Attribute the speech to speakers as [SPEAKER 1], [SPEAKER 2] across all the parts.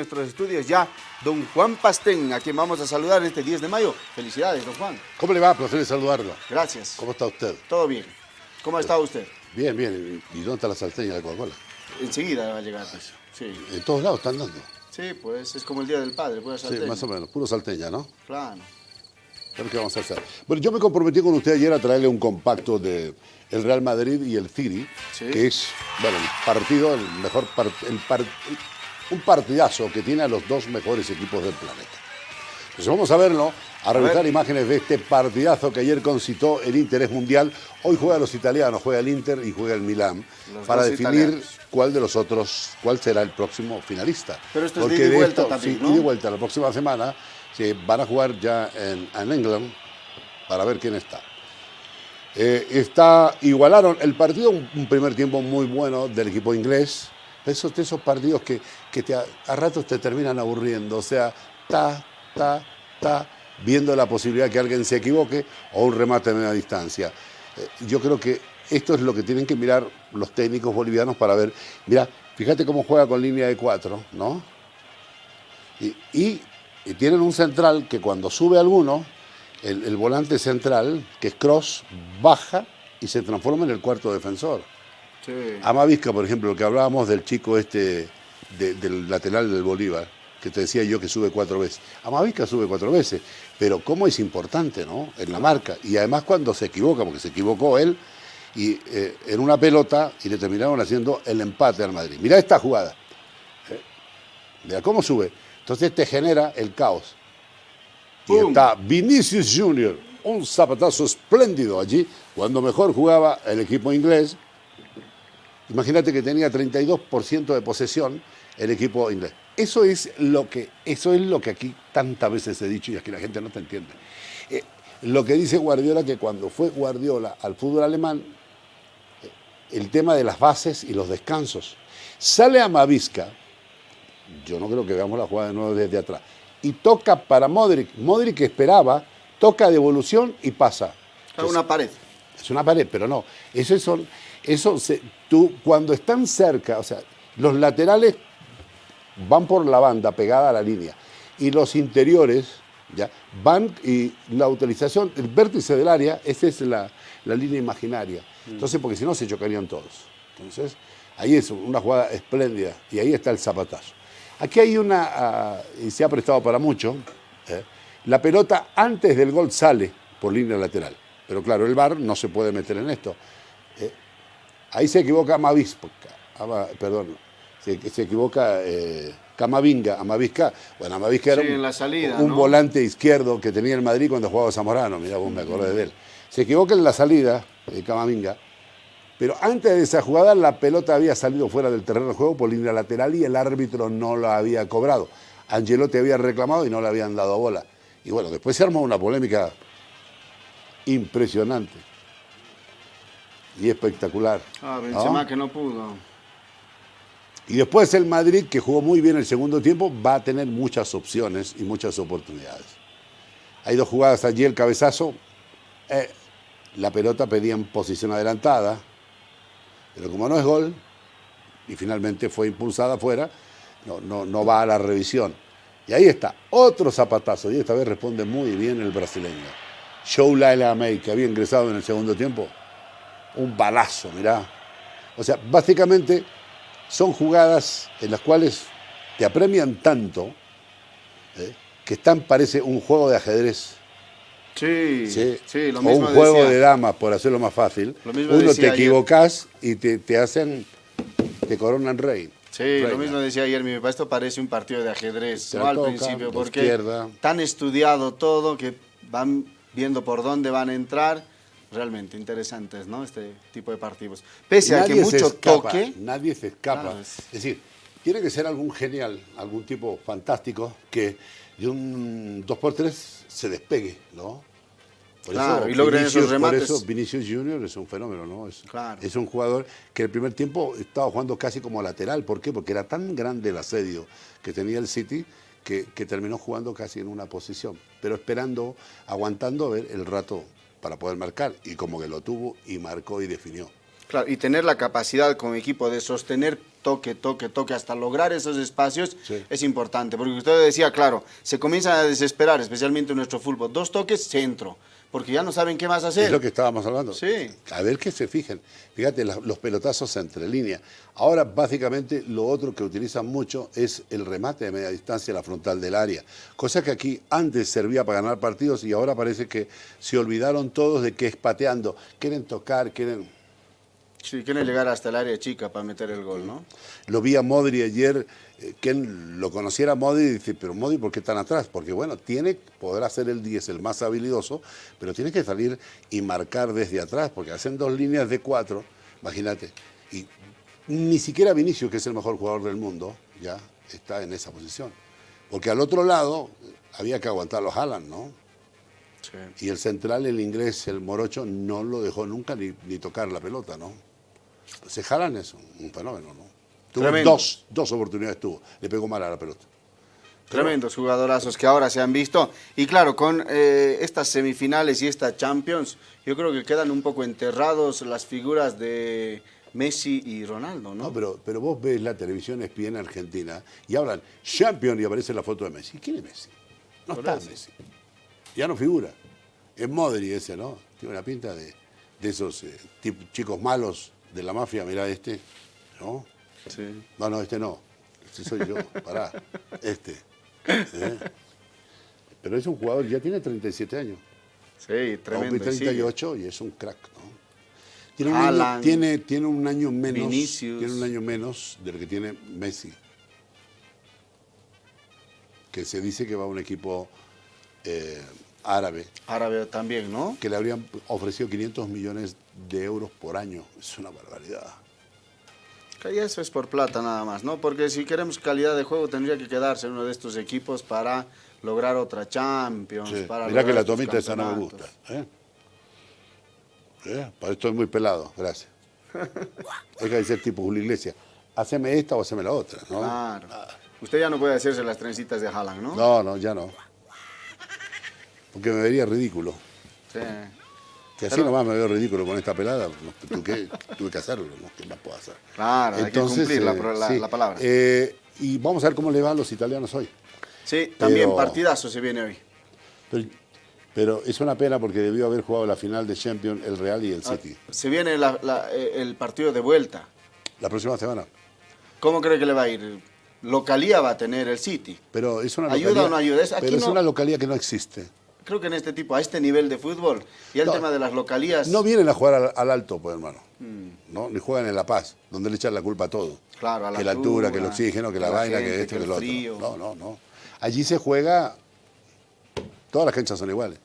[SPEAKER 1] nuestros estudios ya don Juan Pastén, a quien vamos a saludar este 10 de mayo. Felicidades, don Juan.
[SPEAKER 2] ¿Cómo le va? Placer saludarlo.
[SPEAKER 1] Gracias.
[SPEAKER 2] ¿Cómo está usted?
[SPEAKER 1] Todo bien. ¿Cómo ha estado usted?
[SPEAKER 2] Bien, bien. ¿Y dónde está la salteña de Coca-Cola?
[SPEAKER 1] Enseguida va a llegar. Sí.
[SPEAKER 2] En todos lados están dando.
[SPEAKER 1] Sí, pues es como el Día del Padre, pues
[SPEAKER 2] Sí, más o menos. Puro salteña, ¿no?
[SPEAKER 1] Claro.
[SPEAKER 2] qué vamos a hacer. Bueno, yo me comprometí con usted ayer a traerle un compacto de el Real Madrid y el City, que es, bueno, el partido, el mejor el un partidazo que tiene a los dos mejores equipos del planeta. Entonces vamos a verlo, a revisar imágenes de este partidazo que ayer concitó el interés mundial. Hoy juega los italianos, juega el Inter y juega el Milán, para definir cuál de los otros, cuál será el próximo finalista.
[SPEAKER 1] Pero esto es de ida y vuelta también,
[SPEAKER 2] sí, vuelta. La próxima semana se van a jugar ya en, en England para ver quién está. Eh, está, igualaron el partido, un, primer tiempo muy bueno del equipo inglés. Esos, esos partidos que, que te, a, ratos te terminan aburriendo. O sea, ta, ta, ta, viendo la posibilidad que alguien se equivoque o un remate a media distancia. Eh, yo creo que esto es lo que tienen que mirar los técnicos bolivianos para ver. Mira, fíjate cómo juega con línea de cuatro, ¿no? y, y tienen un central que cuando sube alguno el, volante central, que es Cross, baja y se transforma en el cuarto defensor. Sí. Amavisca, por ejemplo, lo que hablábamos del chico este, del lateral del Bolívar, que te decía yo que sube cuatro veces. Amavisca sube cuatro veces, pero cómo es importante, ¿no? En la marca. Y además cuando se equivoca, porque se equivocó él, y eh, en una pelota, y le terminaron haciendo el empate al Madrid. Mira esta jugada. ¿Eh? Mira cómo sube. Entonces te genera el caos. Y está Vinicius Junior, un zapatazo espléndido allí, cuando mejor jugaba el equipo inglés. Imagínate que tenía 32% de posesión el equipo inglés. Eso es, lo que, eso es lo que aquí tantas veces he dicho y aquí la gente no te entiende. Eh, lo que dice Guardiola, que cuando fue Guardiola al fútbol alemán, eh, el tema de las bases y los descansos. Sale a Mavisca, yo no creo que veamos la jugada de nuevo desde atrás, y toca para Modric. Modric esperaba, toca devolución y pasa.
[SPEAKER 1] Es una pared.
[SPEAKER 2] Es una pared, pero no. Eso, son, eso tú, cuando están cerca, o sea, los laterales van por la banda pegada a la línea y los interiores ya van y la utilización, el vértice del área, esa es la, la línea imaginaria. Mm. Entonces, porque si no se chocarían todos. Entonces, ahí es una jugada espléndida y ahí está el zapatazo. Aquí hay una, ah, y se ha prestado para mucho, ¿eh? la pelota antes del gol sale por línea lateral. Pero claro, el VAR no se puede meter en esto. ¿eh? ahí se equivoca Amavisca, perdón, se, equivoca eh, Camavinga, Amavisca. Bueno, Amavisca era un, volante izquierdo que tenía el Madrid cuando jugaba Zamorano, mira vos me acordé de él. Se equivoca en la salida, Camavinga, pero antes de esa jugada la pelota había salido fuera del terreno de juego por línea lateral y el árbitro no la había cobrado. Angelotti había reclamado y no le habían dado bola. Y bueno, después se armó una polémica impresionante y espectacular.
[SPEAKER 1] Ah, Benzema que no pudo.
[SPEAKER 2] Y después el Madrid, que jugó muy bien el segundo tiempo, va a tener muchas opciones y muchas oportunidades. Hay dos jugadas allí, el cabezazo, eh, la pelota pedía en posición adelantada, pero como no es gol, y finalmente fue impulsada afuera, no, no, no va a la revisión. Y ahí está, otro zapatazo, y esta vez responde muy bien el brasileño. Show Laila May, que había ingresado en el segundo tiempo, un balazo, mirá. O sea, básicamente son jugadas en las cuales te apremian tanto ¿eh? que están, parece un juego de ajedrez
[SPEAKER 1] Sí, sí,
[SPEAKER 2] lo mismo O un juego de damas, por hacerlo más fácil. Uno te equivocas y te, hacen, te coronan rey.
[SPEAKER 1] Sí, lo mismo decía ayer mi papá, esto parece un partido de ajedrez, ¿no? Al principio, porque tan estudiado todo que van viendo por dónde van a entrar. Realmente interesantes, ¿no? Este tipo de partidos. Pese a que mucho toque...
[SPEAKER 2] Nadie se escapa. es... decir, tiene que ser algún genial, algún tipo fantástico que de un 2x3 se despegue, ¿no?
[SPEAKER 1] Por claro, y logren esos remates.
[SPEAKER 2] Por eso Vinicius Junior es un fenómeno, ¿no? Es, es un jugador que el primer tiempo estaba jugando casi como lateral. ¿Por qué? Porque era tan grande el asedio que tenía el City que, terminó jugando casi en una posición, pero esperando, aguantando a ver el rato para poder marcar. Y como que lo tuvo y marcó y definió.
[SPEAKER 1] Claro, y tener la capacidad como equipo de sostener toque, toque, toque, hasta lograr esos espacios es importante. Porque usted decía, claro, se comienzan a desesperar, especialmente en nuestro fútbol. Dos toques, centro porque ya no saben qué más hacer.
[SPEAKER 2] Es lo que estábamos hablando.
[SPEAKER 1] Sí.
[SPEAKER 2] A ver que se fijen. Fíjate, los pelotazos entre línea. Ahora, básicamente, lo otro que utilizan mucho es el remate de media distancia, la frontal del área. Cosa que aquí antes servía para ganar partidos y ahora parece que se olvidaron todos de que es pateando. Quieren tocar, quieren
[SPEAKER 1] Sí, quieren llegar hasta el área chica para meter el gol, ¿no?
[SPEAKER 2] Lo vi a Modri ayer, eh, quien lo conociera Modri dice, pero Modri, ¿por qué tan atrás? Porque bueno, tiene, podrá ser el 10 el más habilidoso, pero tiene que salir y marcar desde atrás, porque hacen dos líneas de cuatro, imagínate. Y ni siquiera Vinicius, que es el mejor jugador del mundo, ya está en esa posición. Porque al otro lado había que aguantar los Haaland, ¿no? Sí. Y el central, el inglés, el morocho, no lo dejó nunca ni, ni tocar la pelota, ¿no? Se jalan eso, un fenómeno, ¿no? Tuvo dos, dos oportunidades tuvo, le pegó mal a la pelota.
[SPEAKER 1] Tremendos jugadorazos que ahora se han visto. Y claro, con eh, estas semifinales y esta Champions, yo creo que quedan un poco enterrados las figuras de Messi y Ronaldo, ¿no?
[SPEAKER 2] No, pero, pero vos ves la televisión en Argentina y hablan Champions y aparece la foto de Messi. ¿Quién es Messi? No está Messi. Ya no figura. Es Modri ese, ¿no? Tiene una pinta de, esos eh, chicos malos de la mafia, mirá este, ¿no? Sí. No, no, este no. Este soy yo, pará. Este. ¿eh? Pero es un jugador, ya tiene 37 años.
[SPEAKER 1] Sí, tremendo. 38
[SPEAKER 2] y es un crack, ¿no? Tiene un, año, tiene, tiene un año menos. Tiene un año menos de lo que tiene Messi. Que se dice que va a un equipo eh, árabe.
[SPEAKER 1] Árabe también, ¿no?
[SPEAKER 2] Que le habrían ofrecido 500 millones de euros por año. Es una barbaridad.
[SPEAKER 1] Y eso es por plata nada más, ¿no? Porque si queremos calidad de juego tendría que quedarse uno de estos equipos para lograr otra Champions. Para
[SPEAKER 2] Mirá que la tomita esa no me gusta. ¿eh? ¿Eh? Para esto es muy pelado, gracias. Deja de ser tipo Julio Iglesias. Haceme esta o haceme la otra, ¿no?
[SPEAKER 1] Claro. Usted ya no puede hacerse las trencitas de Haaland, ¿no?
[SPEAKER 2] No, no, ya no. Porque me vería ridículo.
[SPEAKER 1] Sí.
[SPEAKER 2] Que así nomás me veo ridículo con esta pelada, tuve, que hacerlo, ¿no? ¿qué más puedo hacer?
[SPEAKER 1] Claro, hay que cumplir la, eh, palabra.
[SPEAKER 2] Eh, y vamos a ver cómo le van los italianos hoy.
[SPEAKER 1] Sí, también partidazo se viene hoy.
[SPEAKER 2] Pero, es una pena porque debió haber jugado la final de Champions el Real y el ah, City.
[SPEAKER 1] se viene eh, el partido de vuelta.
[SPEAKER 2] La próxima semana.
[SPEAKER 1] ¿Cómo cree que le va a ir? Localía va a tener el City.
[SPEAKER 2] Pero es una
[SPEAKER 1] ¿Ayuda o no ayuda?
[SPEAKER 2] pero es una localía que no existe
[SPEAKER 1] creo que en este tipo, a este nivel de fútbol, y el tema de las localías...
[SPEAKER 2] No vienen a jugar al, alto, pues hermano, mm. ¿no? Ni juegan en La Paz, donde le echan la culpa a todo.
[SPEAKER 1] Claro, a
[SPEAKER 2] la Que la altura, que el oxígeno, que la, vaina, que esto, que, lo otro. No, no, no. Allí se juega, todas las canchas son iguales.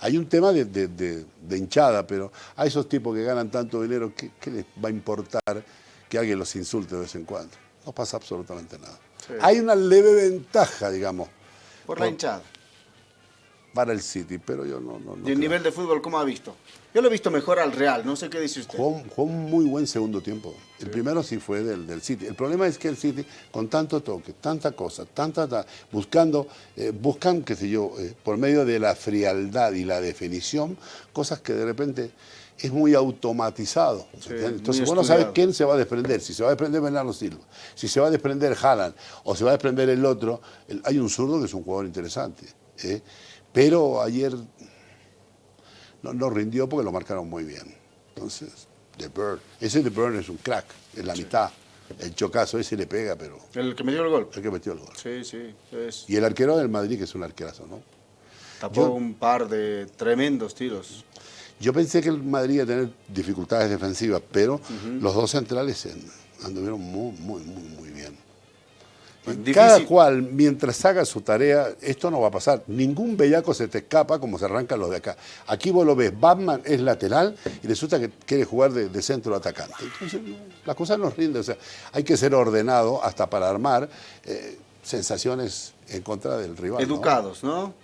[SPEAKER 2] Hay un tema de, hinchada, pero a esos tipos que ganan tanto dinero, ¿qué, les va a importar que alguien los insulte de vez en cuando? No pasa absolutamente nada. Hay una leve ventaja, digamos.
[SPEAKER 1] Por la hinchada
[SPEAKER 2] para el City, pero yo no... no,
[SPEAKER 1] ¿Y el nivel de fútbol cómo ha visto? Yo lo he visto mejor al Real, no sé qué dice usted.
[SPEAKER 2] Jugó, un muy buen segundo tiempo. El primero sí fue del, del, City. El problema es que el City, con tanto toque, tanta cosa, tanta... buscando, eh, buscan, qué sé yo, eh, por medio de la frialdad y la definición, cosas que de repente es muy automatizado. Entonces vos no sabes quién se va a desprender, si se va a desprender Bernardo Silva, si se va a desprender Haaland o se va a desprender el otro. hay un zurdo que es un jugador interesante. ¿eh? Pero ayer no, rindió porque lo marcaron muy bien. Entonces, The Burn. Ese The Burn es un crack, en la mitad. El chocazo ese le pega, pero...
[SPEAKER 1] El que metió el gol.
[SPEAKER 2] El que metió el gol.
[SPEAKER 1] Sí, sí.
[SPEAKER 2] Y el arquero del Madrid, que es un arquerazo, ¿no?
[SPEAKER 1] Tapó un par de tremendos tiros.
[SPEAKER 2] Yo pensé que el Madrid iba a tener dificultades defensivas, pero los dos centrales anduvieron muy, muy, muy, muy bien. Cada cual, mientras haga su tarea, esto no va a pasar. Ningún bellaco se te escapa como se arrancan los de acá. Aquí vos lo ves, Batman es lateral y resulta que quiere jugar de, centro atacante. Entonces, las cosas nos rinden. O sea, hay que ser ordenado hasta para armar eh, sensaciones en contra del rival.
[SPEAKER 1] Educados, ¿no?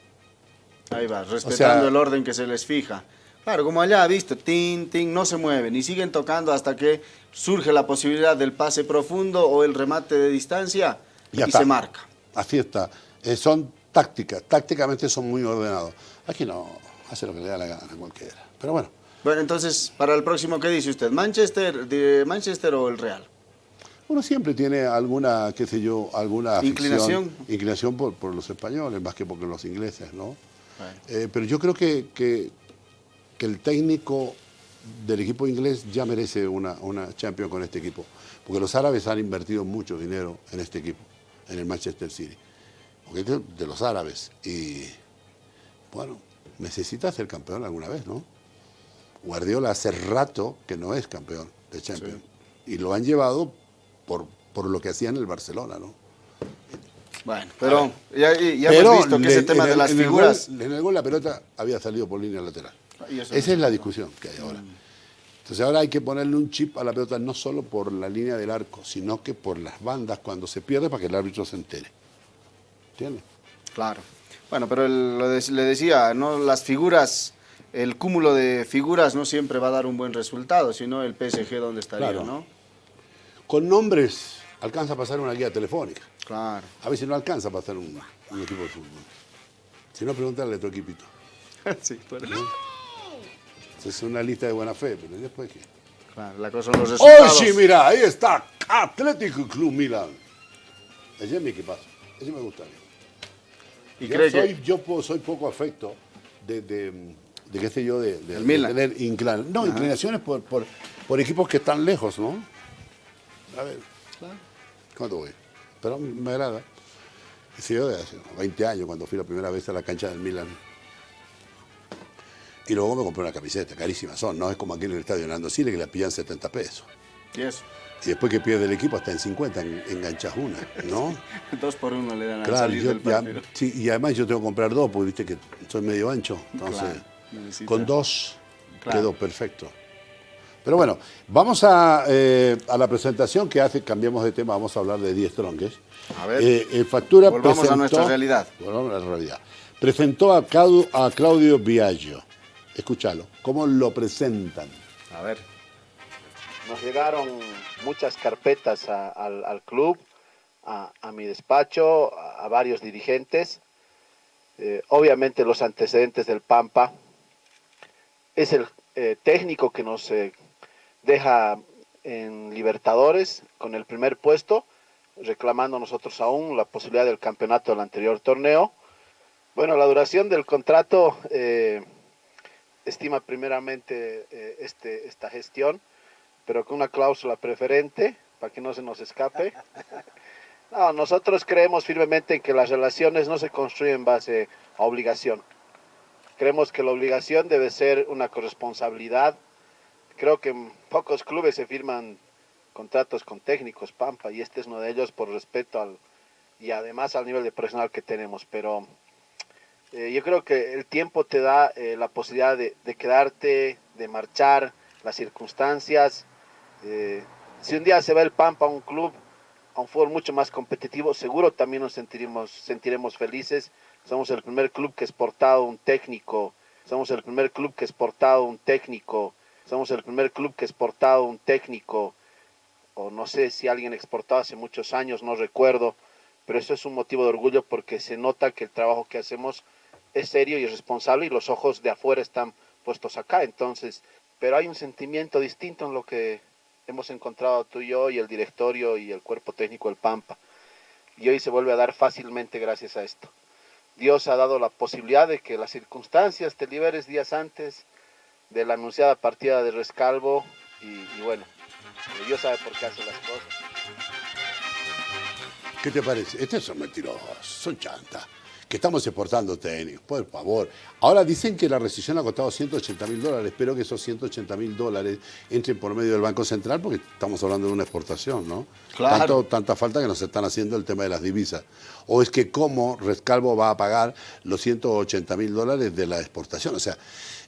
[SPEAKER 1] Ahí va, respetando el orden que se les fija. Claro, como allá, visto, tin, tin, no se mueven y siguen tocando hasta que surge la posibilidad del pase profundo o el remate de distancia y, se marca.
[SPEAKER 2] Así está. Eh, son tácticas, tácticamente son muy ordenados. Aquí no, hace lo que le da la gana a cualquiera. Pero bueno.
[SPEAKER 1] Bueno, entonces, para el próximo, ¿qué dice usted? ¿Manchester, de Manchester o el Real?
[SPEAKER 2] Uno siempre tiene alguna, qué sé yo, alguna
[SPEAKER 1] inclinación,
[SPEAKER 2] inclinación por, por, los españoles más que por los ingleses, ¿no? Eh, pero yo creo que, que, que, el técnico del equipo inglés ya merece una, una Champions con este equipo, porque los árabes han invertido mucho dinero en este equipo, en el Manchester City, porque es de los árabes y bueno, necesita ser campeón alguna vez, ¿no? Guardiola hace rato que no es campeón de Champions y lo han llevado por, por lo que hacía en el Barcelona, ¿no?
[SPEAKER 1] Bueno, pero ya, hemos visto que ese tema de las figuras...
[SPEAKER 2] en el gol la pelota había salido por línea lateral. Ah, Esa es la discusión que hay ahora. Entonces ahora hay que ponerle un chip a la pelota no solo por la línea del arco, sino que por las bandas cuando se pierde para que el árbitro se entere. ¿Entiendes?
[SPEAKER 1] Claro. Bueno, pero le decía, ¿no? las figuras, el cúmulo de figuras no siempre va a dar un buen resultado, sino el PSG donde estaría, ¿no?
[SPEAKER 2] Con nombres alcanza a pasar una guía telefónica.
[SPEAKER 1] Claro.
[SPEAKER 2] A veces no alcanza a pasar un, equipo de fútbol. Si no, pregúntale a tu equipito.
[SPEAKER 1] sí, por eso.
[SPEAKER 2] Es una lista de buena fe, pero después qué.
[SPEAKER 1] Claro, la cosa son los resultados.
[SPEAKER 2] ¡Oh, sí, mira! Ahí está, Atlético Club Milan. Ese es mi equipazo. Ese me gusta a mí. Y yo, soy, yo soy poco afecto de, de, de qué sé yo, de, de, tener inclinaciones. No, inclinaciones por, por, por, equipos que están lejos, ¿no? A ver, claro. ¿cuánto voy? Pero me agrada. Sí, yo de hace 20 años, cuando fui la primera vez a la cancha del Milan. Y luego me compré una camiseta, carísima son, no es como aquí en el estadio Nando Sile que la pillan 70 pesos.
[SPEAKER 1] ¿Y eso?
[SPEAKER 2] Y después que pierde el equipo hasta en 50 enganchas una, ¿no?
[SPEAKER 1] dos por uno le dan a
[SPEAKER 2] claro, salir yo, del sí, y además yo tengo que comprar dos, porque viste que soy medio ancho. Entonces, con dos quedó perfecto. Pero bueno, vamos a, eh, a, la presentación que hace, cambiamos de tema, vamos a hablar de 10 tronques.
[SPEAKER 1] A ver,
[SPEAKER 2] eh, factura
[SPEAKER 1] volvamos a nuestra realidad.
[SPEAKER 2] Volvamos a la realidad. Presentó a, a Claudio Viaggio. Escúchalo, ¿cómo lo presentan?
[SPEAKER 1] A ver.
[SPEAKER 3] Nos llegaron muchas carpetas al, club, a, mi despacho, a, varios dirigentes. Eh, obviamente los antecedentes del Pampa. Es el técnico que nos deja en Libertadores con el primer puesto, reclamando nosotros aún la posibilidad del campeonato del anterior torneo. Bueno, la duración del contrato eh, estima primeramente eh, este, esta gestión, pero con una cláusula preferente para que no se nos escape. No, nosotros creemos firmemente en que las relaciones no se construyen en base a obligación. Creemos que la obligación debe ser una corresponsabilidad Creo que en pocos clubes se firman contratos con técnicos, Pampa, y este es uno de ellos por respeto al, y además al nivel de profesional que tenemos. Pero eh, yo creo que el tiempo te da eh, la posibilidad de, quedarte, de marchar, las circunstancias. Eh, si un día se va el Pampa a un club, a un fútbol mucho más competitivo, seguro también nos sentiremos, sentiremos felices. Somos el primer club que ha exportado un técnico, somos el primer club que ha exportado un técnico somos el primer club que ha exportado un técnico, o no sé si alguien exportado hace muchos años, no recuerdo, pero eso es un motivo de orgullo porque se nota que el trabajo que hacemos es serio y es responsable y los ojos de afuera están puestos acá. Entonces, pero hay un sentimiento distinto en lo que hemos encontrado tú y yo y el directorio y el cuerpo técnico del Pampa. Y hoy se vuelve a dar fácilmente gracias a esto. Dios ha dado la posibilidad de que las circunstancias te liberes días antes, de la anunciada partida de Rescalvo y, bueno, Dios sabe por qué hace las cosas.
[SPEAKER 2] ¿Qué te parece? Estos son mentirosos, son chantas. Que estamos exportando técnicos, por favor. Ahora dicen que la recesión ha costado 180 mil dólares. Espero que esos 180 mil dólares entren por medio del Banco Central porque estamos hablando de una exportación, ¿no?
[SPEAKER 1] Claro.
[SPEAKER 2] tanta falta que nos están haciendo el tema de las divisas. O es que cómo Rescalvo va a pagar los 180 mil dólares de la exportación. O sea,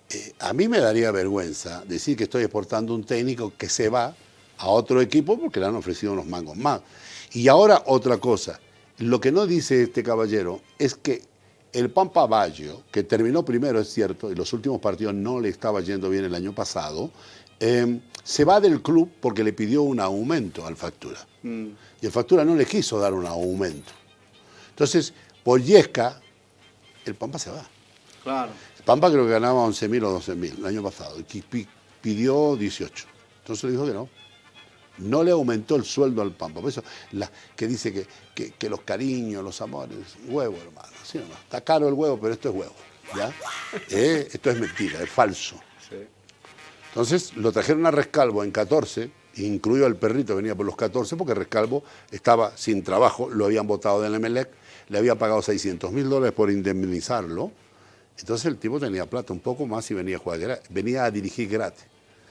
[SPEAKER 2] eh, a mí me daría vergüenza decir que estoy exportando un técnico que se va a otro equipo porque le han ofrecido unos mangos más. Y ahora otra cosa, lo que no dice este caballero es que el Pampa Baggio, que terminó primero, es cierto, y los últimos partidos no le estaba yendo bien el año pasado, em, se va del club porque le pidió un aumento al Factura. Mm. Y el Factura no le quiso dar un aumento. Entonces, por Yesca, el Pampa se va.
[SPEAKER 1] Claro.
[SPEAKER 2] Pampa creo que ganaba 11.000 o 12.000 el año pasado y pidió 18. Entonces le dijo que no. No le aumentó el sueldo al Pampa. Por eso, la, que dice que, que, los cariños, los amores, huevo, hermano. Está caro el huevo, pero esto es huevo. ¿ya? Eh, esto es mentira, es falso. Entonces lo trajeron a Rescalvo en 14, incluido el perrito, venía por los 14, porque Rescalvo estaba sin trabajo, lo habían votado del Emelec, le había pagado 600 mil dólares por indemnizarlo. Entonces el tipo tenía plata un poco más y venía a jugar, venía a dirigir gratis.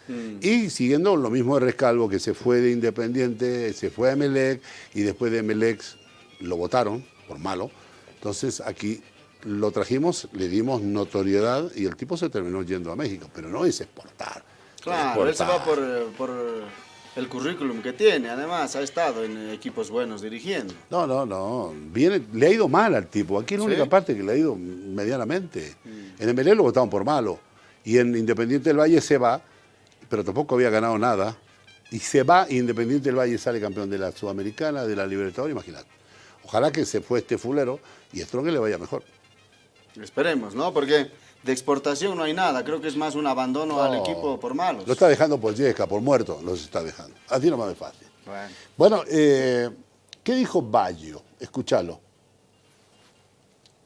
[SPEAKER 2] Mm. Y siguiendo lo mismo de Rescalvo, que se fue de Independiente, se fue a Emelec y después de Emelec lo votaron por malo. Entonces aquí lo trajimos, le dimos notoriedad y el tipo se terminó yendo a México, pero no es exportar.
[SPEAKER 1] Claro, eso va por, por, el currículum que tiene, además ha estado en equipos buenos dirigiendo.
[SPEAKER 2] No, no, no, Viene, le ha ido mal al tipo, aquí es la única parte que le ha ido medianamente. Mm. En Emelec lo votaron por malo y en Independiente del Valle se va pero tampoco había ganado nada. Y se va Independiente del Valle sale campeón de la Sudamericana, de la Libertadores, imagínate. Ojalá que se fue este fulero y Strong le vaya mejor.
[SPEAKER 1] Esperemos, ¿no? Porque de exportación no hay nada. Creo que es más un abandono al equipo por malos.
[SPEAKER 2] Lo está dejando por Yesca, por muerto, los está dejando. Así no más fácil. Bueno, bueno eh, ¿qué dijo Bayo? Escúchalo.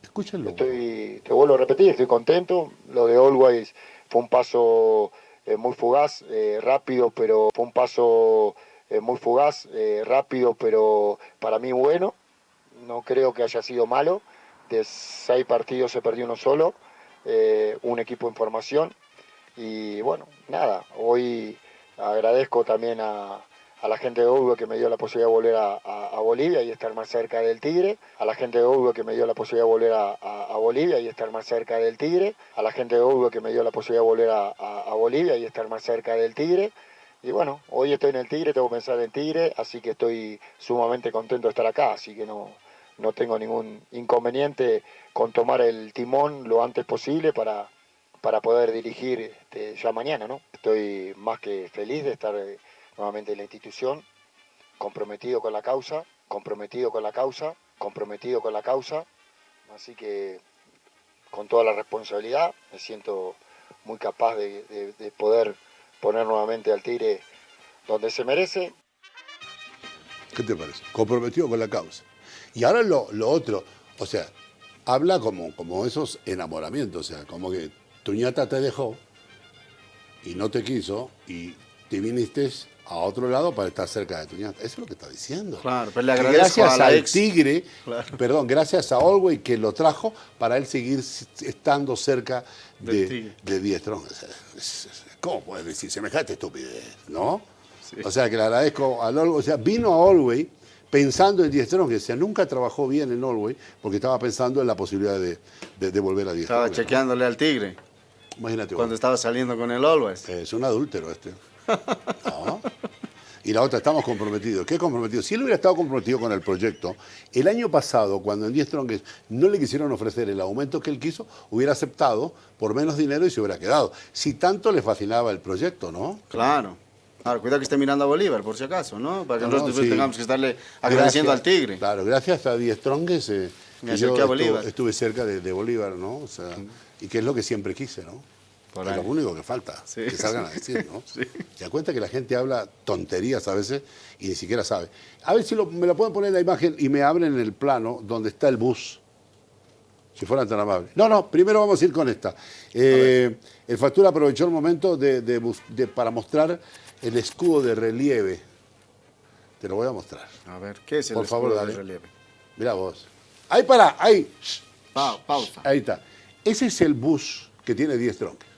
[SPEAKER 4] Escúchalo. Estoy, te vuelvo a repetir, estoy contento. Lo de Always fue un paso eh, muy fugaz, eh, rápido, pero fue un paso eh, muy fugaz, rápido, pero para mí bueno. No creo que haya sido malo. De seis partidos se perdió uno solo, un equipo en formación. Y bueno, nada, hoy agradezco también a, a la gente de Uruguay que me dio la posibilidad de volver a, Bolivia y estar más cerca del Tigre, a la gente de Uruguay que me dio la posibilidad de volver a, Bolivia y estar más cerca del Tigre, a la gente de Uruguay que me dio la posibilidad de volver a, Bolivia y estar más cerca del Tigre. Y bueno, hoy estoy en el Tigre, tengo que pensar en Tigre, así que estoy sumamente contento de estar acá, así que no, no tengo ningún inconveniente con tomar el timón lo antes posible para, para poder dirigir este, ya mañana, ¿no? Estoy más que feliz de estar nuevamente la institución, comprometido con la causa, comprometido con la causa, comprometido con la causa, así que con toda la responsabilidad me siento muy capaz de, poder poner nuevamente al Tigre donde se merece.
[SPEAKER 2] ¿Qué te parece? Comprometido con la causa. Y ahora lo, otro, o sea, habla como, como esos enamoramientos, o sea, como que tu ñata te dejó y no te quiso y te viniste a otro lado para estar cerca de Tuñata. Eso es lo que está diciendo.
[SPEAKER 1] Claro, pero le agradezco
[SPEAKER 2] gracias al Tigre, perdón, gracias a Olwey que lo trajo para él seguir estando cerca de, de Diestrón. ¿Cómo puedes decir semejante estupidez? ¿No? O sea, que le agradezco a Olwey. O sea, vino a Olwey pensando en Diestrón, que sea, nunca trabajó bien en Olwey porque estaba pensando en la posibilidad de, de, volver a Diestrón.
[SPEAKER 1] Estaba chequeándole al Tigre.
[SPEAKER 2] Imagínate.
[SPEAKER 1] Cuando estaba saliendo con el Always.
[SPEAKER 2] Es un adúltero este. Y la otra, estamos comprometidos. ¿Qué comprometido? Si él hubiera estado comprometido con el proyecto, el año pasado, cuando en 10 Strongest no le quisieron ofrecer el aumento que él quiso, hubiera aceptado por menos dinero y se hubiera quedado. Si tanto le fascinaba el proyecto, ¿no?
[SPEAKER 1] Claro. Ahora, cuidado que esté mirando a Bolívar, por si acaso, ¿no? Para que nosotros tengamos que estarle agradeciendo al Tigre.
[SPEAKER 2] Claro, gracias a 10 Strongest eh, yo Bolívar. Estuve, cerca de, Bolívar, ¿no? O sea, y que es lo que siempre quise, ¿no? Es lo único que falta, que salgan a decir, ¿no? Se da cuenta que la gente habla tonterías a veces y ni siquiera sabe. A ver si me lo pueden poner en la imagen y me abren el plano donde está el bus. Si fueran tan amables. No, no, primero vamos a ir con esta. Eh, el factura aprovechó el momento de, para mostrar el escudo de relieve. Te lo voy a mostrar.
[SPEAKER 1] A ver, ¿qué es el escudo de relieve?
[SPEAKER 2] Mira vos. Ahí para, ahí.
[SPEAKER 1] pausa.
[SPEAKER 2] Ahí está. Ese es el bus que tiene 10 troncos.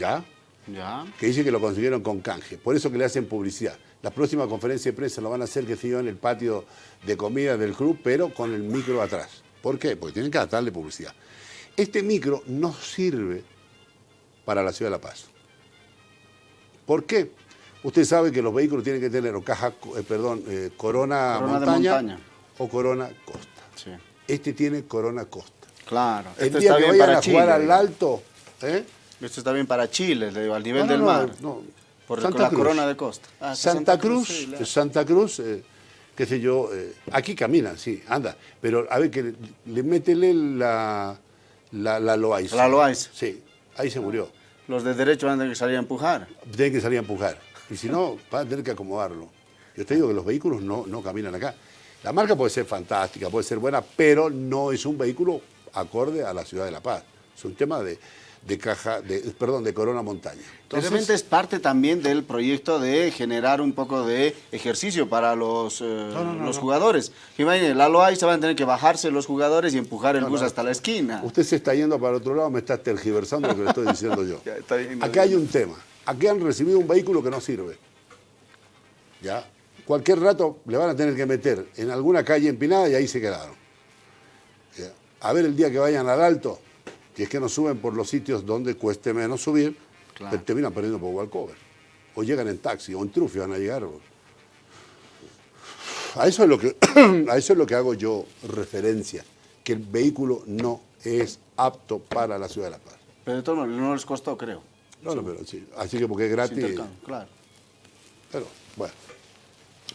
[SPEAKER 2] ¿Ya?
[SPEAKER 1] Ya.
[SPEAKER 2] Que dice que lo consiguieron con canje. Por eso que le hacen publicidad. La próxima conferencia de prensa lo van a hacer, que se en el patio de comida del club, pero con el micro atrás. ¿Por qué? Porque tienen que darle publicidad. Este micro no sirve para la ciudad de La Paz. ¿Por qué? Usted sabe que los vehículos tienen que tener o caja, eh, perdón, eh, corona, montaña, o corona costa. Este tiene corona costa.
[SPEAKER 1] Claro.
[SPEAKER 2] El día que vayan a jugar al alto, ¿eh?
[SPEAKER 1] Esto está bien para Chile, le digo, al nivel del mar. No, por la corona de costa.
[SPEAKER 2] Ah, Santa, Cruz, Santa Cruz, eh, qué sé yo, eh, aquí caminan, sí, anda. Pero a ver, que le, métele la, la, la
[SPEAKER 1] La
[SPEAKER 2] Sí, ahí se murió.
[SPEAKER 1] Los de derecho van a tener que salir a empujar.
[SPEAKER 2] Tienen que salir a empujar. Y si no, va a tener que acomodarlo. Yo te digo que los vehículos no, no caminan acá. La marca puede ser fantástica, puede ser buena, pero no es un vehículo acorde a la ciudad de La Paz. Es un tema de, de caja, de, perdón, de Corona Montaña.
[SPEAKER 1] Entonces, es parte también del proyecto de generar un poco de ejercicio para los, eh, los jugadores. Imagínense, la Loa se van a tener que bajarse los jugadores y empujar el bus hasta la esquina.
[SPEAKER 2] Usted se está yendo para otro lado, me está tergiversando lo que le estoy diciendo yo. Aquí hay un tema. Aquí han recibido un vehículo que no sirve. ¿Ya? Cualquier rato le van a tener que meter en alguna calle empinada y ahí se quedaron. A ver el día que vayan al alto, que es que no suben por los sitios donde cueste menos subir, terminan perdiendo por Walcover. O llegan en taxi, o en trufi van a llegar. A eso, es lo que, a eso es lo que hago yo referencia, que el vehículo no es apto para la ciudad de La Paz.
[SPEAKER 1] Pero todo no les costó, creo.
[SPEAKER 2] No, no, pero sí. Así que porque es gratis.
[SPEAKER 1] claro.
[SPEAKER 2] Pero, bueno.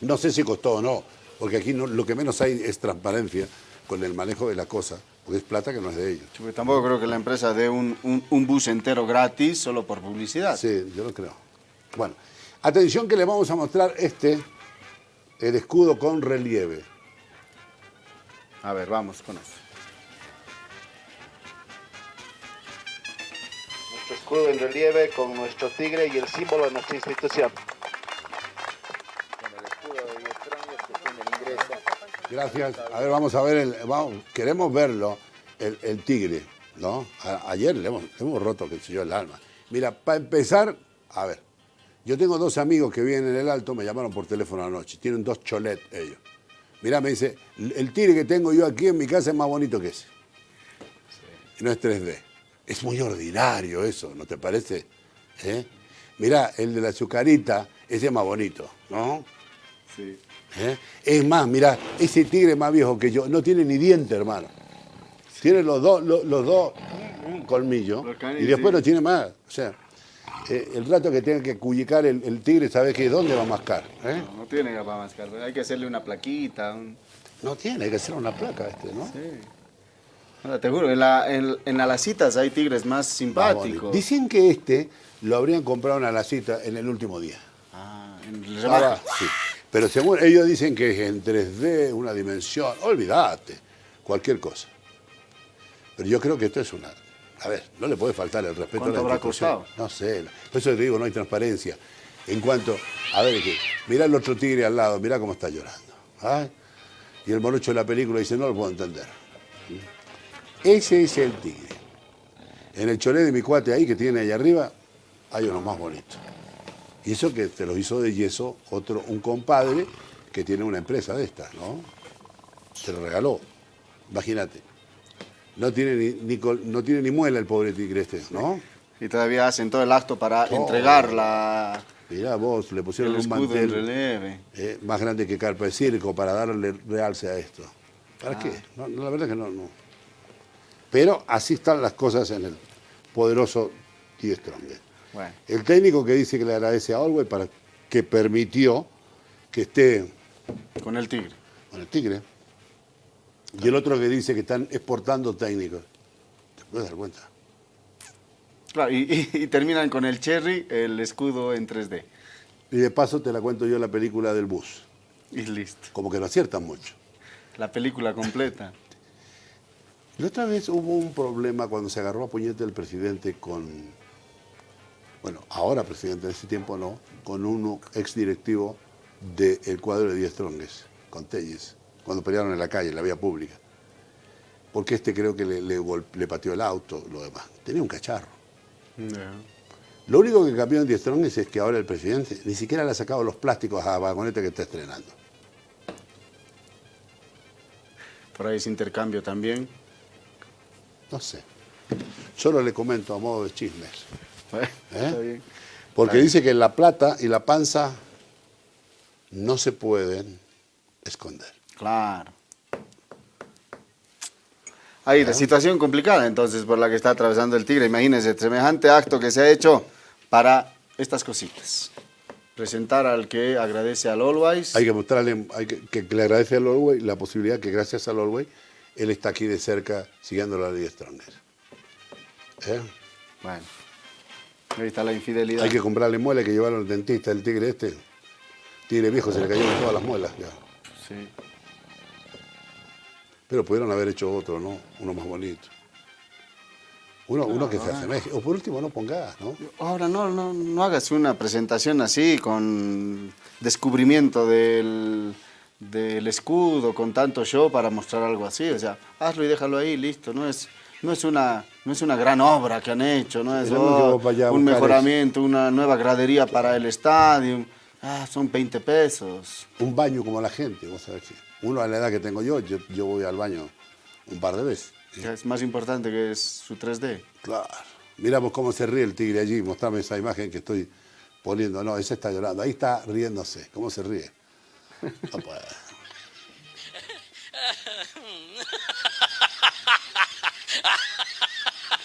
[SPEAKER 2] No sé si costó o no, porque aquí no, lo que menos hay es transparencia con el manejo de la cosa, porque es plata que no es de ellos.
[SPEAKER 1] tampoco creo que la empresa dé un, un, bus entero gratis solo por publicidad.
[SPEAKER 2] Sí, yo lo creo. Bueno, atención que le vamos a mostrar este, el escudo con relieve.
[SPEAKER 1] A ver, vamos con eso.
[SPEAKER 3] Nuestro escudo en relieve con nuestro tigre y el símbolo de nuestra institución.
[SPEAKER 2] Gracias. A ver, vamos a ver, el, vamos, queremos verlo, el, tigre, ¿no? ayer le hemos, hemos roto, que sé yo, el alma. Mira, para empezar, a ver, yo tengo dos amigos que viven en el Alto, me llamaron por teléfono anoche, tienen dos cholet ellos. Mira, me dice, el tigre que tengo yo aquí en mi casa es más bonito que ese. No es 3D. Es muy ordinario eso, ¿no te parece? ¿Eh? Mira, el de la azucarita, ese es más bonito, ¿no? Sí. ¿Eh? Es más, mira, ese tigre más viejo que yo, no tiene ni diente, hermano. Tiene los dos, los, dos colmillos y después no tiene más. O sea, eh, el rato que tenga que cuyicar el, tigre, ¿sabe que dónde va a mascar?
[SPEAKER 1] ¿Eh? No, no, tiene para mascar, hay que hacerle una plaquita.
[SPEAKER 2] No tiene, hay que hacer una placa este, ¿no? Sí.
[SPEAKER 1] te juro, en, la, en, Alacitas hay tigres más simpáticos.
[SPEAKER 2] Dicen que este lo habrían comprado en Alacita en el último día.
[SPEAKER 1] Ah, en el ah,
[SPEAKER 2] sí. Pero según ellos dicen que es en 3D, una dimensión, olvídate, cualquier cosa. Pero yo creo que esto es una... A ver, no le puede faltar el respeto a la
[SPEAKER 1] habrá costado?
[SPEAKER 2] No sé, por eso te digo, no hay transparencia. En cuanto, a ver, que, mira el otro tigre al lado, mira cómo está llorando. Y el morocho de la película dice, no lo puedo entender. Ese es el tigre. En el cholet de mi cuate ahí que tiene ahí arriba, hay uno más bonito. Y eso que te lo hizo de yeso otro, un compadre que tiene una empresa de estas, ¿no? Se lo regaló. Imagínate. No tiene ni, no tiene ni muela el pobre tigre este, ¿no?
[SPEAKER 1] Y todavía hacen todo el acto para entregar la...
[SPEAKER 2] Mirá vos, le pusieron un mantel eh, más grande que carpa de circo para darle realce a esto. ¿Para qué? Ah. No, la verdad que no, no. Pero así están las cosas en el poderoso T. El técnico que dice que le agradece a Olwey para que permitió que esté...
[SPEAKER 1] Con el Tigre.
[SPEAKER 2] Con el Tigre. Y el otro que dice que están exportando técnicos. ¿Te puedes dar cuenta?
[SPEAKER 1] Claro, y, terminan con el Cherry, el escudo en 3D.
[SPEAKER 2] Y de paso te la cuento yo la película del bus.
[SPEAKER 1] Y listo.
[SPEAKER 2] Como que no aciertan mucho.
[SPEAKER 1] La película completa.
[SPEAKER 2] La otra vez hubo un problema cuando se agarró a puñete el presidente con bueno, ahora presidente, de ese tiempo no, con un exdirectivo del cuadro de Díaz Trongues, con Telles, cuando pelearon en la calle, en la vía pública. Porque este creo que le, le, pateó el auto, lo demás. Tenía un cacharro. Lo único que cambió en Díaz Trongues es que ahora el presidente ni siquiera le ha sacado los plásticos a la vagoneta que está estrenando.
[SPEAKER 1] Por ahí ese intercambio también.
[SPEAKER 2] No sé. Solo le comento a modo de chismes. ¿Eh? Porque dice que la plata y la panza no se pueden esconder.
[SPEAKER 1] Claro. Hay la situación complicada entonces por la que está atravesando el Tigre. Imagínense, semejante acto que se ha hecho para estas cositas. Presentar al que agradece al Always.
[SPEAKER 2] Hay que mostrarle, hay que, le agradece al Always la posibilidad que gracias al Always él está aquí de cerca siguiendo la ley Stronger. ¿Eh?
[SPEAKER 1] Bueno. Ahí está la infidelidad.
[SPEAKER 2] Hay que comprarle muelas que llevaron al dentista, el tigre este. Tigre viejo, se le cayeron todas las muelas ya. Sí. Pero pudieron haber hecho otro, ¿no? Uno más bonito. Uno, uno que se asemeje. O por último, no pongas, ¿no?
[SPEAKER 1] Ahora no, no, no hagas una presentación así con descubrimiento del, del escudo, con tanto show para mostrar algo así. O sea, hazlo y déjalo ahí, listo. No es, no es, una, no es una gran obra que han hecho, no es oh, un mejoramiento, una nueva gradería para el estadio. Ah, son 20 pesos.
[SPEAKER 2] Un baño como la gente, vos sabés. Uno a la edad que tengo yo, yo, yo voy al baño un par de veces.
[SPEAKER 1] Es más importante que es su 3D.
[SPEAKER 2] Claro. Miramos cómo se ríe el tigre allí. Mostrame esa imagen que estoy poniendo. No, ese está llorando. Ahí está riéndose. ¿Cómo se ríe?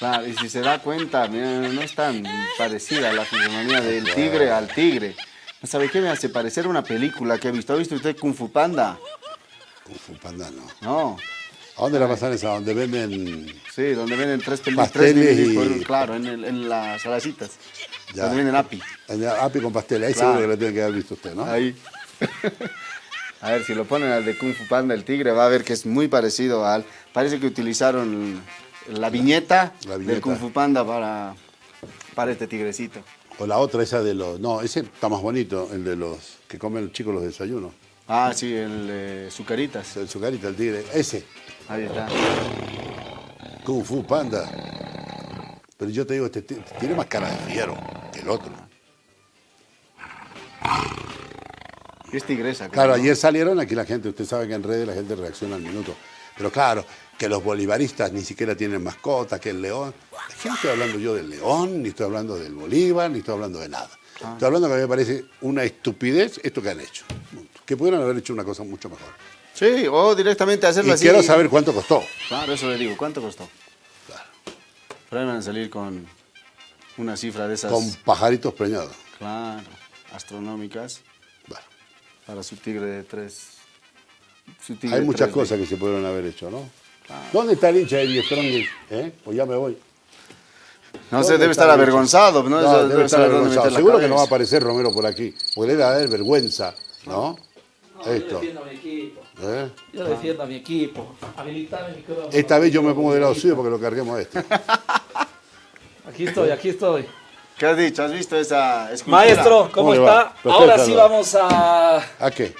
[SPEAKER 1] Claro, y si se da cuenta, no es tan parecida la fisonomía del tigre al tigre. ¿No sabe qué me hace parecer una película que he visto? ¿Ha visto usted Kung Fu Panda?
[SPEAKER 2] Kung Fu Panda no.
[SPEAKER 1] No.
[SPEAKER 2] ¿A dónde la pasan esa? ¿Donde venden...?
[SPEAKER 1] Sí, donde venden tres pasteles y... claro, en, en las salacitas. Ya. Donde venden api.
[SPEAKER 2] api con pasteles. Ahí seguro que lo tiene que haber visto usted, ¿no?
[SPEAKER 1] Ahí. a ver, si lo ponen al de Kung Fu Panda, el tigre, va a ver que es muy parecido al... Parece que utilizaron la viñeta, la viñeta. del Kung Fu Panda para, para este tigrecito.
[SPEAKER 2] O la otra, esa de los... No, ese está más bonito, el de los que comen los chicos los desayunos.
[SPEAKER 1] Ah, sí, el de Zucaritas.
[SPEAKER 2] El Zucarita, el tigre. Ese.
[SPEAKER 1] Ahí está.
[SPEAKER 2] Kung Fu Panda. Pero yo te digo, este tiene más cara de fiero que el otro.
[SPEAKER 1] Es tigresa.
[SPEAKER 2] Claro, ayer salieron aquí la gente, usted sabe que en redes la gente reacciona al minuto. Pero claro, que los bolivaristas ni siquiera tienen mascota, que el león. Aquí no estoy hablando yo del león, ni estoy hablando del Bolívar, ni estoy hablando de nada. Ah. Estoy hablando que a mí me parece una estupidez esto que han hecho. Que pudieran haber hecho una cosa mucho mejor.
[SPEAKER 1] Sí, o directamente hacerlo
[SPEAKER 2] y quiero saber cuánto costó.
[SPEAKER 1] Claro, eso le digo, ¿cuánto costó? Claro. Pero a salir con una cifra de esas...
[SPEAKER 2] Con pajaritos preñados.
[SPEAKER 1] Claro, astronómicas. Bueno. Para su tigre de tres...
[SPEAKER 2] Hay muchas cosas que se pudieron haber hecho, ¿no? ¿Dónde está el hincha de Die Strong? ¿Eh? Pues ya me voy.
[SPEAKER 1] No sé, debe estar avergonzado. ¿no?
[SPEAKER 2] debe estar avergonzado. Seguro que no va a aparecer Romero por aquí. Porque debe haber vergüenza, ¿no?
[SPEAKER 5] Esto. Yo defiendo a mi equipo. ¿Eh? Yo defiendo a mi equipo. Habilitar micrófono.
[SPEAKER 2] Esta vez yo me pongo del lado suyo porque lo carguemos a este.
[SPEAKER 5] aquí estoy, aquí estoy.
[SPEAKER 1] ¿Qué has dicho? ¿Has visto esa
[SPEAKER 5] escultura? Maestro, ¿cómo, está? Ahora sí vamos a...
[SPEAKER 2] ¿A qué?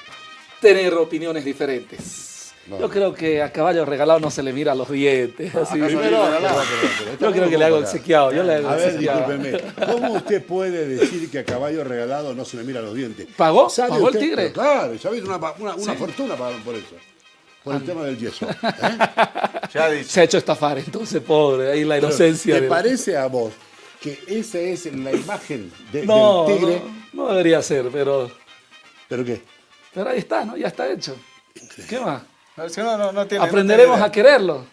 [SPEAKER 5] Tener opiniones diferentes. Yo creo que a caballo regalado no se le mira los dientes. Así. yo creo que le hago el sequeado. Yo le hago
[SPEAKER 2] a ver, discúlpeme. ¿Cómo usted puede decir que a caballo regalado no se le mira los dientes?
[SPEAKER 5] ¿Pagó? ¿Pagó el tigre?
[SPEAKER 2] claro, ya una, una, una fortuna por eso. Por el tema del yeso.
[SPEAKER 5] ¿eh? Se ha hecho estafar, entonces, pobre. Ahí la inocencia.
[SPEAKER 2] ¿Te parece a vos que esa es la imagen del tigre?
[SPEAKER 5] No, no debería ser, pero...
[SPEAKER 2] ¿Pero qué?
[SPEAKER 5] Pero ahí está, ¿no? Ya está hecho. ¿Qué más? Aprenderemos a quererlo.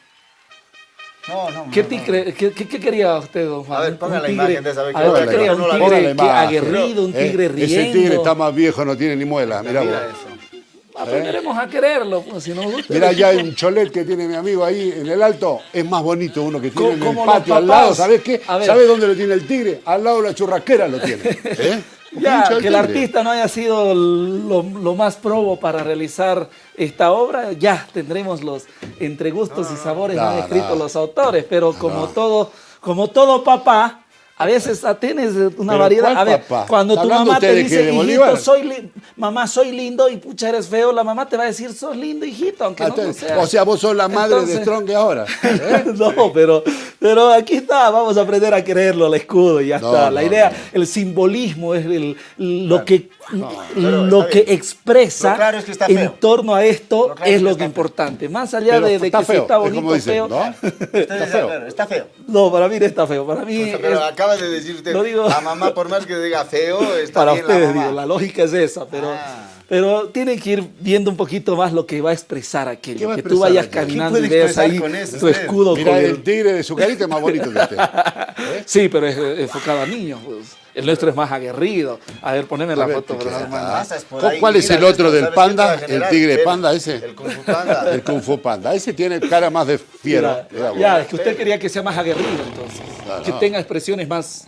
[SPEAKER 1] No, no,
[SPEAKER 5] ¿Qué, tigre, ¿qué, qué, quería usted, don Juan?
[SPEAKER 1] A ver, ponga la imagen de esa vez. A ver,
[SPEAKER 5] quería un tigre aguerrido, un tigre eh, riendo.
[SPEAKER 2] Ese tigre está más viejo, no tiene ni muela, mira, mira
[SPEAKER 5] eso. Aprenderemos a quererlo, pues, si nos gusta.
[SPEAKER 2] Mira, ya hay un cholet que tiene mi amigo ahí en el alto, es más bonito uno que tiene en el patio al lado, ¿sabes qué? ¿Sabes dónde lo tiene el tigre? Al lado de la churrasquera lo tiene. ¿eh?
[SPEAKER 5] Ya, que el artista no haya sido lo, más probo para realizar esta obra, ya tendremos los entre gustos y sabores no, escritos los autores, pero como todo, como todo papá, a veces tienes una variedad. A ver, cuando tu mamá te dice, hijito, soy mamá, soy lindo y pucha, eres feo, la mamá te va a decir, sos lindo, hijito, aunque no lo sea.
[SPEAKER 2] O sea, vos sos la madre de Strong ahora.
[SPEAKER 5] ¿eh? no, pero, pero aquí está, vamos a aprender a quererlo, el escudo y ya está. La idea, el simbolismo es el, lo que lo que expresa en torno a esto es lo que es importante. Más allá de, que está bonito o feo.
[SPEAKER 1] ¿no? está feo. Está feo.
[SPEAKER 5] No, para mí no está feo. Para mí
[SPEAKER 1] pero acabas de decir usted, la mamá por más que diga feo, está
[SPEAKER 5] Para ustedes, la, digo, la lógica es esa, pero... Ah. Pero tienen que ir viendo un poquito más lo que va a expresar aquello. Que tú vayas caminando y veas ahí tu escudo.
[SPEAKER 2] Mira, el tigre de su carita es más bonito que usted.
[SPEAKER 5] ¿Eh? Sí, pero es enfocado a niños. Pues. El nuestro es más aguerrido. A ver, poneme la foto.
[SPEAKER 2] ¿Cuál es el otro del panda? ¿El tigre panda ese? El Kung Fu Panda. El Kung Fu Panda. Ese tiene cara más de fiera.
[SPEAKER 5] Ya, es que usted quería que sea más aguerrido entonces. Que tenga expresiones más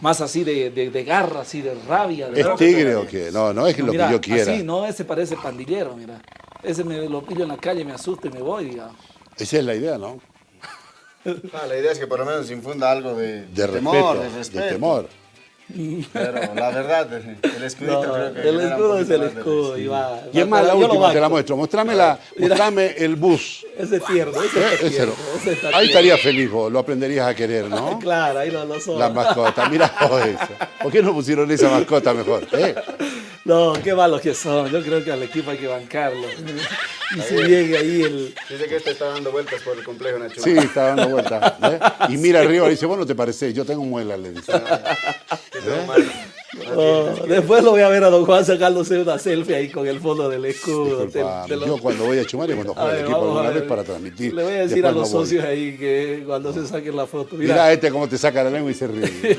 [SPEAKER 5] más así de, de, garra, así de rabia.
[SPEAKER 2] ¿Es tigre o qué? No, no es lo que yo quiera.
[SPEAKER 5] Sí, no, ese parece pandillero, mira. Ese me lo pillo en la calle, me asusta y me voy, digamos.
[SPEAKER 2] Esa es la idea, ¿no?
[SPEAKER 1] Ah, la idea es que por lo menos infunda algo de,
[SPEAKER 2] de temor, de respeto. De temor.
[SPEAKER 1] Pero la verdad, el escudito creo que...
[SPEAKER 5] El escudo es el escudo, y va.
[SPEAKER 2] Y es más, la última te la muestro. Mostrame, la, mostrame el bus.
[SPEAKER 5] Ese tierno, ese, es tierno,
[SPEAKER 2] Ahí estaría feliz lo aprenderías a querer, ¿no?
[SPEAKER 5] claro, ahí lo, lo son.
[SPEAKER 2] La mascota, mira eso. ¿Por qué no pusieron esa mascota mejor? ¿Eh?
[SPEAKER 5] No, qué malos que son. Yo creo que al equipo hay que bancarlo. Y si llegue ahí el...
[SPEAKER 1] Dice que este está dando vueltas por el complejo Nacho.
[SPEAKER 2] Sí, está dando vueltas. ¿eh? Y mira arriba y dice, bueno, te parece, yo tengo muela, le dice.
[SPEAKER 5] ¿Eh? después lo voy a ver a don Juan sacándose una selfie ahí con el fondo del escudo.
[SPEAKER 2] Yo cuando voy a Chumar y cuando juega el equipo alguna vez para transmitir.
[SPEAKER 5] Le voy a decir a los socios ahí que cuando se saquen la foto.
[SPEAKER 2] Mira, este cómo te saca la lengua y se ríe.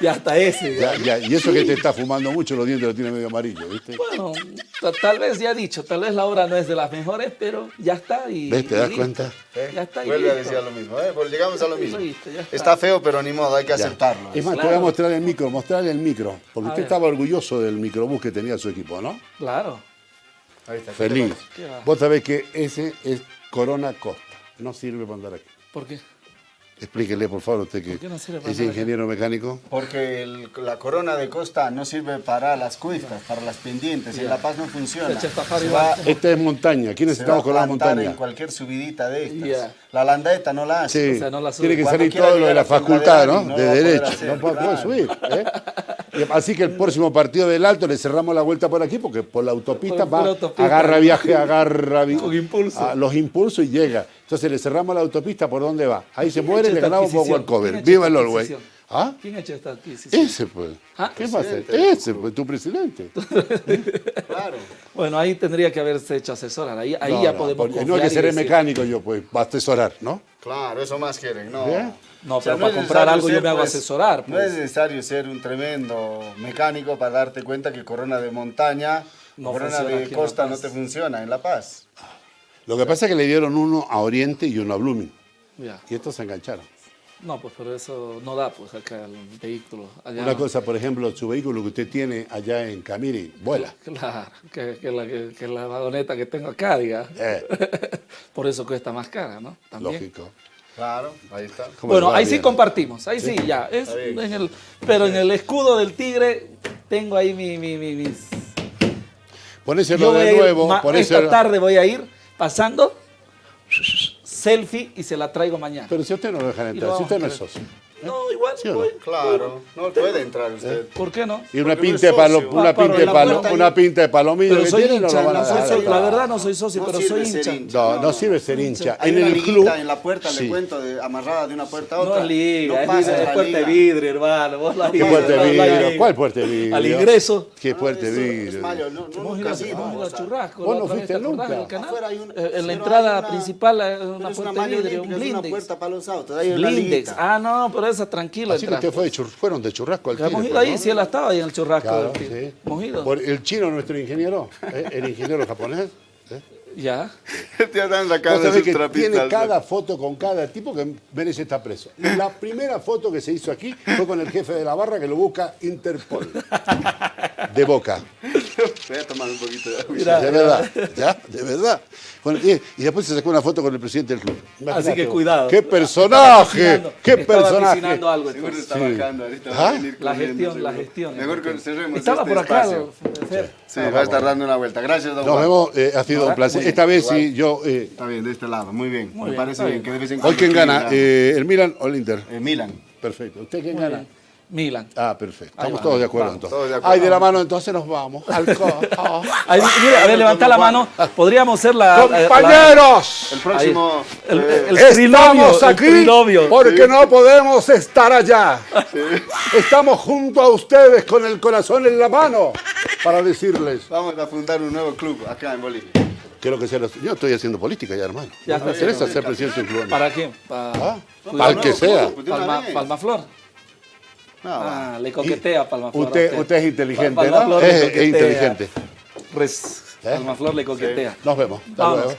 [SPEAKER 5] y hasta ese.
[SPEAKER 2] y eso que te está fumando mucho, los dientes los tiene medio amarillo, ¿viste?
[SPEAKER 5] Bueno, tal vez ya he dicho, tal vez la obra no es de las mejores, pero ya está. Y,
[SPEAKER 2] ¿Ves? ¿Te das cuenta?
[SPEAKER 1] ¿Eh? Ya está. Vuelve a decir lo mismo, ¿eh? Porque llegamos a lo mismo. está. feo, pero ni modo, hay que aceptarlo.
[SPEAKER 2] Es más, te voy a mostrar el micro, mostrarle el micro. Porque usted estaba orgulloso del microbús que tenía su equipo, ¿no?
[SPEAKER 5] Claro.
[SPEAKER 2] Ahí está. Feliz. Vos sabés que ese es Corona Costa. No sirve para andar aquí.
[SPEAKER 5] ¿Por qué?
[SPEAKER 2] Explíquele, por favor, usted que es ingeniero mecánico.
[SPEAKER 1] Porque la corona de costa no sirve para las cuistas, para las pendientes. En La Paz no funciona.
[SPEAKER 2] Esta es montaña. ¿Quién estamos con la montaña?
[SPEAKER 1] en cualquier subidita de estas. La landeta no la hace.
[SPEAKER 2] Sí. Tiene que salir todo lo de la facultad, ¿no? De, derecho. no puede, subir. ¿eh? Así que el próximo partido del Alto le cerramos la vuelta por aquí porque por la autopista va, agarra viaje, agarra los impulsos y llega. Entonces le cerramos la autopista, ¿por dónde va? Ahí se muere y le ganamos por Walcover. Viva el Orway.
[SPEAKER 5] ¿Ah? ¿Quién ha hecho esta adquisición?
[SPEAKER 2] Ese pues. ¿Ah? ¿Qué pasa? Ese pues, tu presidente.
[SPEAKER 5] claro. Bueno, ahí tendría que haberse hecho asesorar. Ahí, ahí ya podemos
[SPEAKER 2] confiar No hay que ser mecánico yo, pues, va a asesorar, ¿no?
[SPEAKER 1] Claro, eso más quieren, ¿no?
[SPEAKER 5] No, pero para comprar algo yo me hago pues, asesorar.
[SPEAKER 1] No es pues. necesario ser un tremendo mecánico para darte cuenta que corona de montaña, corona de costa no te funciona en La Paz.
[SPEAKER 2] Lo que pasa es que le dieron uno a Oriente y uno a Blooming. Y estos se engancharon.
[SPEAKER 5] No, pues pero eso no da, pues acá el vehículo.
[SPEAKER 2] Una cosa, por ejemplo, su vehículo que usted tiene allá en Camiri, vuela.
[SPEAKER 5] Claro, que, la, que, la, vagoneta que tengo acá, diga. Eh. por eso cuesta más cara, ¿no?
[SPEAKER 2] Lógico.
[SPEAKER 1] Claro, ahí está.
[SPEAKER 5] Bueno, ahí sí compartimos, ahí sí, ya. Es en el, pero en el escudo del tigre tengo ahí mi, mi, mi mis...
[SPEAKER 2] Ponéselo de nuevo.
[SPEAKER 5] esta tarde voy a ir pasando selfie y se la traigo mañana.
[SPEAKER 2] Pero si usted no lo deja entrar, si usted no es socio.
[SPEAKER 5] No, igual.
[SPEAKER 1] ¿Sí Claro, no puede entrar usted.
[SPEAKER 5] ¿Por qué no?
[SPEAKER 2] Y una pinta de palo, una pinta de palo, una pinta de palomillo
[SPEAKER 5] que tiene, no lo van a dejar. La verdad no soy socio, pero soy hincha.
[SPEAKER 2] No, no sirve ser hincha.
[SPEAKER 1] En el club en la puerta, le cuento, amarrada de una puerta a otra.
[SPEAKER 5] No es liga, es puerta de vidrio, hermano.
[SPEAKER 2] ¿Qué puerta de vidrio? ¿Cuál puerta de vidrio?
[SPEAKER 5] Al ingreso.
[SPEAKER 2] ¿Qué puerta de vidrio? Vos
[SPEAKER 5] churrasco.
[SPEAKER 2] Vos no fuiste nunca.
[SPEAKER 5] En la entrada principal, una puerta de vidrio, un blindex. Blindex. Ah, no, pero esa tranquilo
[SPEAKER 2] fue fueron de churrasco al.
[SPEAKER 5] Hemos ido ahí, sí, él estaba ahí en el churrasco. Claro, sí. Hemos ido.
[SPEAKER 2] Por el chino, nuestro ingeniero, ¿eh? el ingeniero japonés. ¿eh?
[SPEAKER 5] Ya.
[SPEAKER 1] Te están sacando
[SPEAKER 2] que tiene cada foto con cada tipo que merece estar preso. La primera foto que se hizo aquí fue con el jefe de la barra que lo busca Interpol. De boca.
[SPEAKER 1] Voy a tomar un poquito de agua.
[SPEAKER 2] de verdad, ya, de verdad. y, después se sacó una foto con el presidente del club.
[SPEAKER 5] Así que cuidado.
[SPEAKER 2] ¡Qué personaje! ¡Qué personaje!
[SPEAKER 5] algo.
[SPEAKER 1] Seguro está bajando ahorita. ¿Ah?
[SPEAKER 5] La gestión, la gestión.
[SPEAKER 1] Mejor que cerremos
[SPEAKER 5] Estaba
[SPEAKER 1] este
[SPEAKER 5] por acá.
[SPEAKER 1] Sí, va a estar dando una vuelta. Gracias, don
[SPEAKER 2] Nos vemos, eh, ha sido un placer. Esta vez sí, yo...
[SPEAKER 1] Eh, está bien, de este lado, muy bien. Me parece bien. que de
[SPEAKER 2] Hoy quién gana, eh, ¿el Milan o el Inter?
[SPEAKER 1] El Milan.
[SPEAKER 2] Perfecto. ¿Usted quién gana?
[SPEAKER 5] Milan.
[SPEAKER 2] Ah, perfecto. Estamos todos de acuerdo entonces. Ay, de la mano entonces nos vamos. Al
[SPEAKER 5] a ver, levanta la mano. Podríamos ser la...
[SPEAKER 2] ¡Compañeros!
[SPEAKER 1] el próximo...
[SPEAKER 5] El, el,
[SPEAKER 2] Estamos aquí porque no podemos estar allá. Estamos junto a ustedes con el corazón en la mano para decirles...
[SPEAKER 1] Vamos a fundar un nuevo club acá en Bolivia.
[SPEAKER 2] Quiero que sea... Yo estoy haciendo política ya, hermano. Ya me interesa ser presidente de un club.
[SPEAKER 5] ¿Para quién?
[SPEAKER 2] Para, ¿Ah? el que sea.
[SPEAKER 5] Palma, Palmaflor. No, ah, le coquetea a Palmaflor.
[SPEAKER 2] Usted, usted es inteligente, ¿no? Es, es, inteligente.
[SPEAKER 5] ¿Eh? Palmaflor le coquetea.
[SPEAKER 2] Nos vemos. Hasta luego.